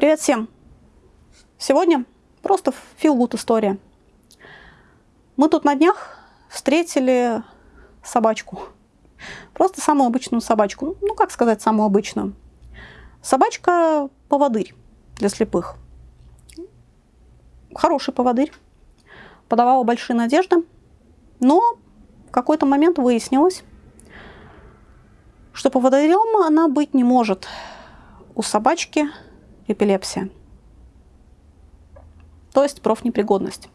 Привет всем! Сегодня просто feel история. Мы тут на днях встретили собачку. Просто самую обычную собачку. Ну, как сказать, самую обычную. Собачка-поводырь для слепых. Хороший поводырь. Подавала большие надежды. Но в какой-то момент выяснилось, что поводырем она быть не может. У собачки эпилепсия. То есть профнепригодность.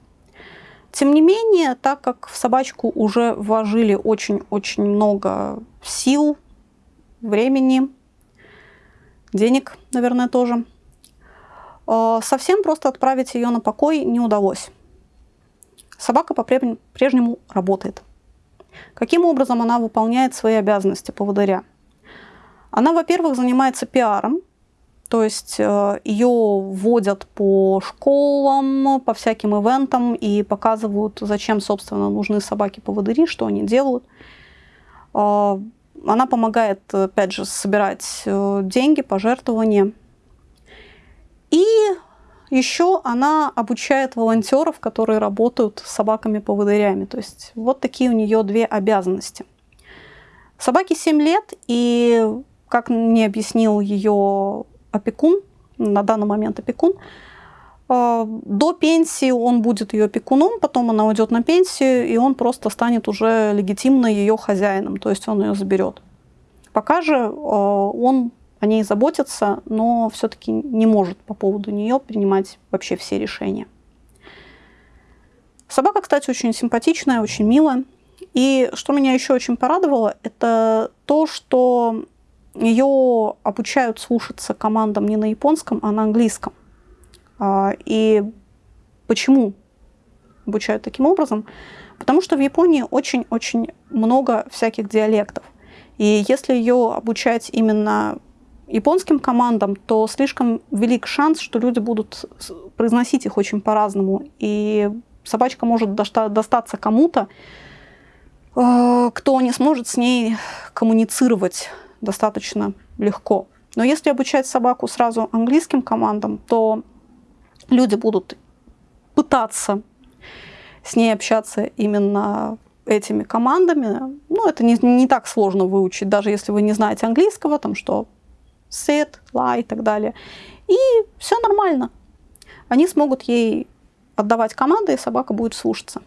Тем не менее, так как в собачку уже вложили очень-очень много сил, времени, денег, наверное, тоже, э, совсем просто отправить ее на покой не удалось. Собака по-прежнему работает. Каким образом она выполняет свои обязанности поводыря? Она, во-первых, занимается пиаром, то есть э, ее вводят по школам, по всяким ивентам и показывают, зачем, собственно, нужны собаки-поводыри, что они делают. Э, она помогает, опять же, собирать э, деньги, пожертвования. И еще она обучает волонтеров, которые работают с собаками-поводырями. То есть вот такие у нее две обязанности. Собаке 7 лет, и, как мне объяснил ее опекун, на данный момент опекун. А, до пенсии он будет ее опекуном, потом она уйдет на пенсию, и он просто станет уже легитимно ее хозяином, то есть он ее заберет. Пока же а, он о ней заботится, но все-таки не может по поводу нее принимать вообще все решения. Собака, кстати, очень симпатичная, очень милая. И что меня еще очень порадовало, это то, что ее обучают слушаться командам не на японском, а на английском. А, и почему обучают таким образом? Потому что в Японии очень-очень много всяких диалектов. И если ее обучать именно японским командам, то слишком велик шанс, что люди будут произносить их очень по-разному. И собачка может достаться кому-то, э, кто не сможет с ней коммуницировать достаточно легко. Но если обучать собаку сразу английским командам, то люди будут пытаться с ней общаться именно этими командами. Ну, это не, не так сложно выучить, даже если вы не знаете английского, там что sit, lie и так далее. И все нормально. Они смогут ей отдавать команды, и собака будет слушаться.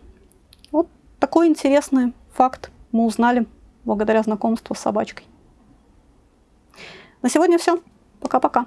Вот такой интересный факт мы узнали благодаря знакомству с собачкой. На сегодня все. Пока-пока.